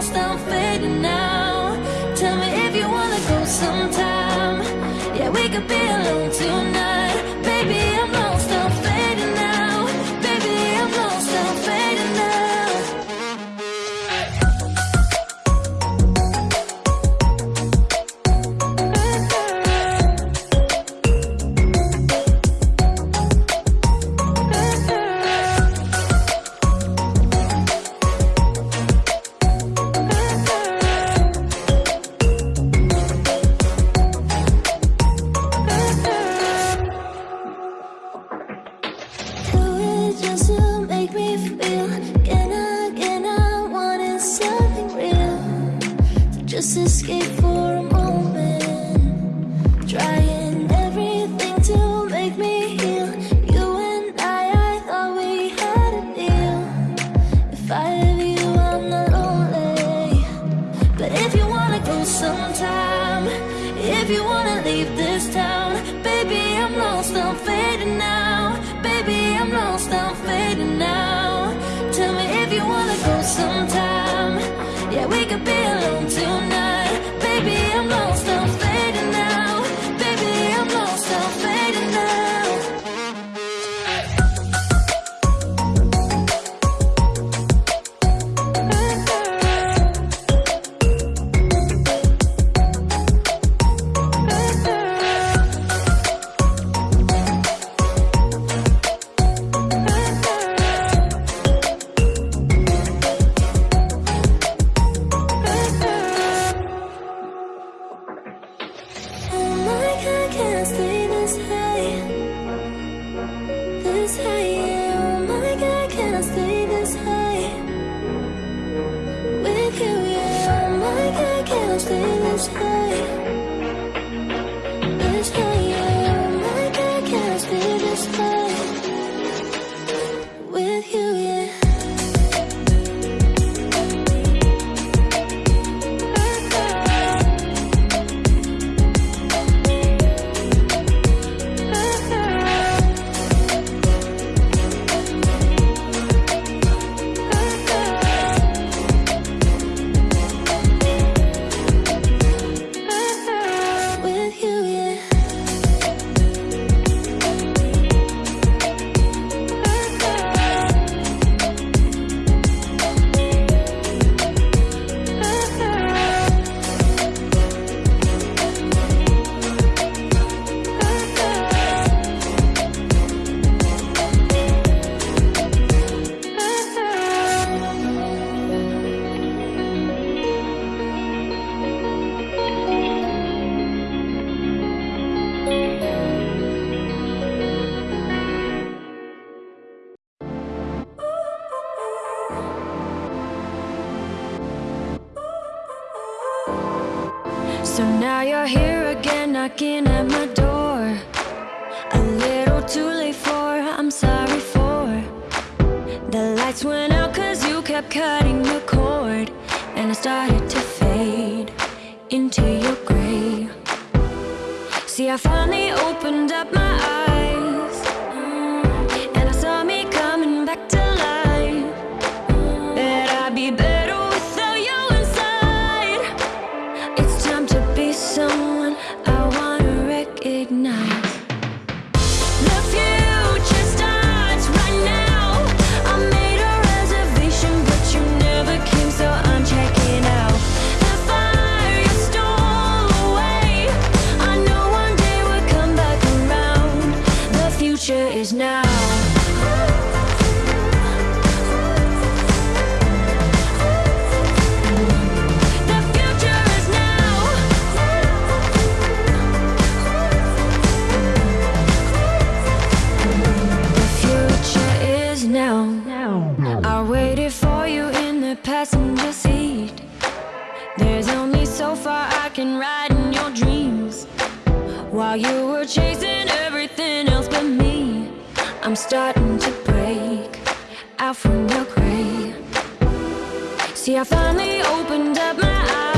almost done fading now. Tell me if you wanna go sometime. Yeah, we could be alone tonight. sometime. If you wanna leave this town Baby, I'm lost, I'm fading out. this endless Now you're here again knocking at my door. A little too late for, I'm sorry for. The lights went out cause you kept cutting the cord. And I started to fade into your grave. See I finally opened up my While you were chasing everything else but me I'm starting to break out from your grave. See, I finally opened up my eyes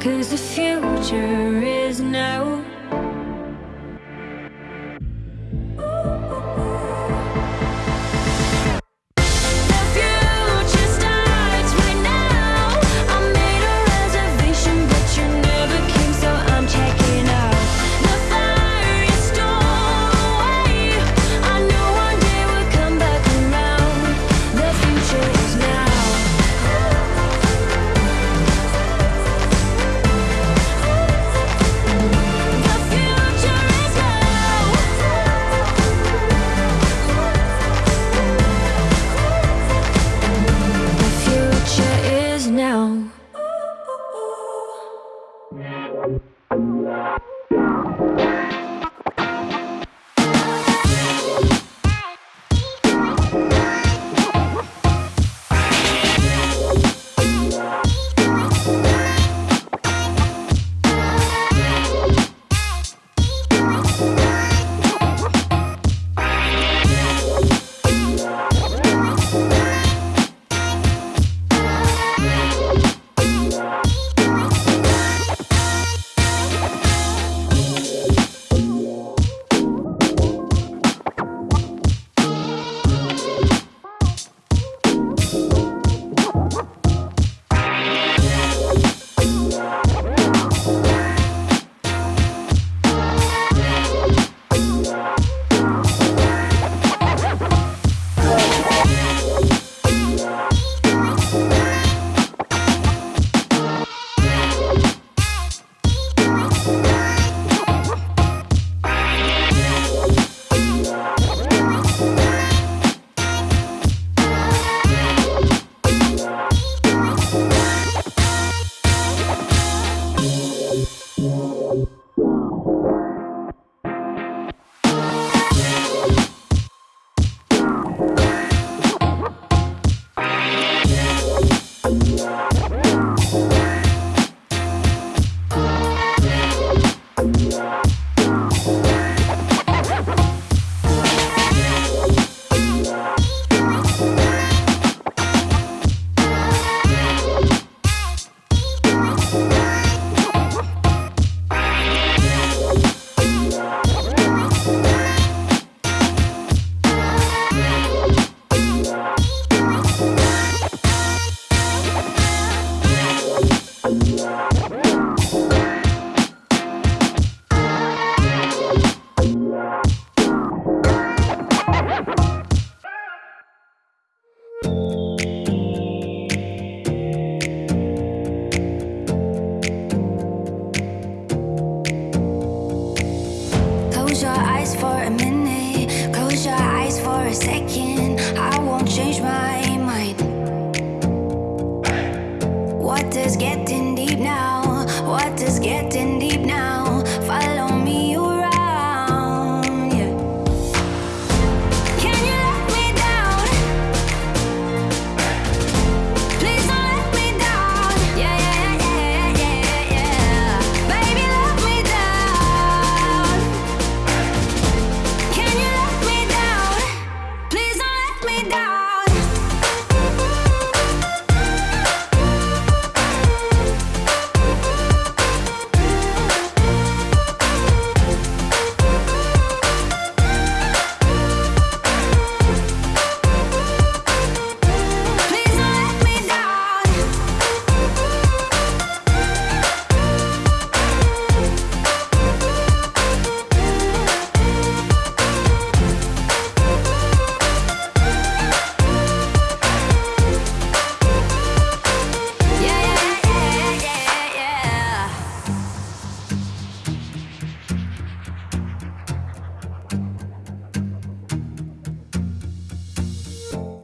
Cause the future is now. Close your eyes for a minute. Close your eyes for a second.